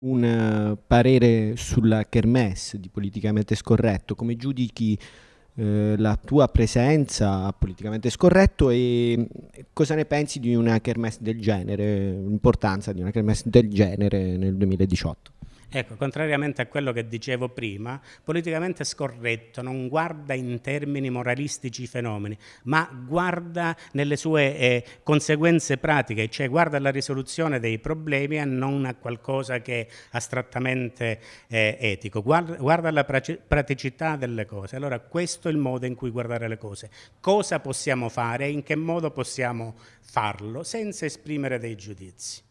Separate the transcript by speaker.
Speaker 1: un eh, parere sulla kermesse di Politicamente Scorretto, come giudichi eh, la tua presenza politicamente scorretto e cosa ne pensi di una kermesse del genere, l'importanza di una kermesse del genere nel 2018?
Speaker 2: Ecco, contrariamente a quello che dicevo prima, politicamente scorretto non guarda in termini moralistici i fenomeni, ma guarda nelle sue eh, conseguenze pratiche, cioè guarda alla risoluzione dei problemi e non a qualcosa che è astrattamente eh, etico, guarda, guarda alla praticità delle cose. Allora questo è il modo in cui guardare le cose. Cosa possiamo fare e in che modo possiamo farlo senza esprimere dei giudizi.